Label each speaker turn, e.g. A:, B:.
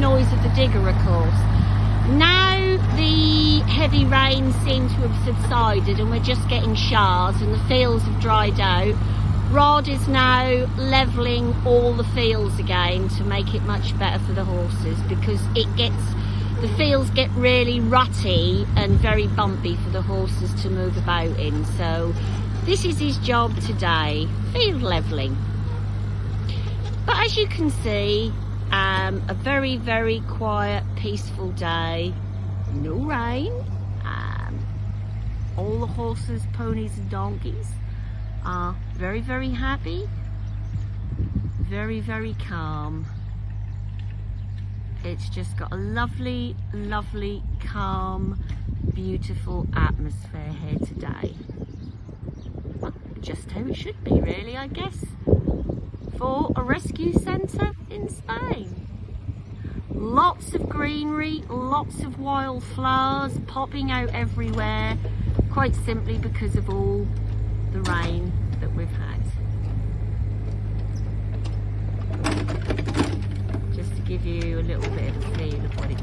A: noise of the digger, of course. Now the heavy rain seems to have subsided and we're just getting showers and the fields have dried out. Rod is now levelling all the fields again to make it much better for the horses because it gets the fields get really rutty and very bumpy for the horses to move about in. So this is his job today, field levelling. As you can see, um, a very, very quiet, peaceful day. No rain. Um, all the horses, ponies and donkeys are very, very happy. Very, very calm. It's just got a lovely, lovely, calm, beautiful atmosphere here today. just how it should be really, I guess for a rescue centre in Spain. Lots of greenery, lots of wildflowers popping out everywhere, quite simply because of all the rain that we've had. Just to give you a little bit of a feel of what today.